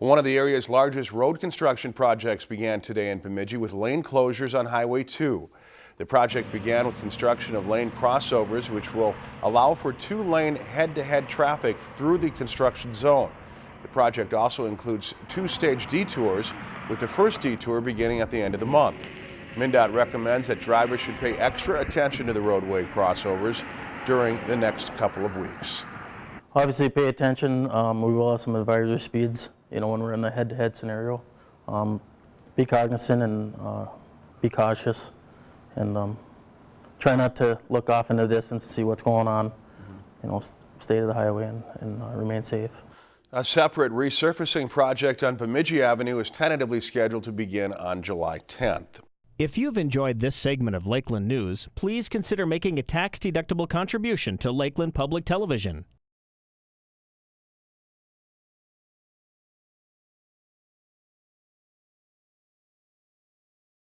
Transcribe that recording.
One of the area's largest road construction projects began today in Bemidji with lane closures on Highway 2. The project began with construction of lane crossovers, which will allow for two-lane head-to-head traffic through the construction zone. The project also includes two-stage detours, with the first detour beginning at the end of the month. MnDOT recommends that drivers should pay extra attention to the roadway crossovers during the next couple of weeks. Obviously, pay attention. Um, we will have some advisory speeds, you know, when we're in a head-to-head scenario. Um, be cognizant and uh, be cautious, and um, try not to look off into the distance to see what's going on. You know, stay to the highway and, and uh, remain safe. A separate resurfacing project on Bemidji Avenue is tentatively scheduled to begin on July 10th. If you've enjoyed this segment of Lakeland News, please consider making a tax-deductible contribution to Lakeland Public Television.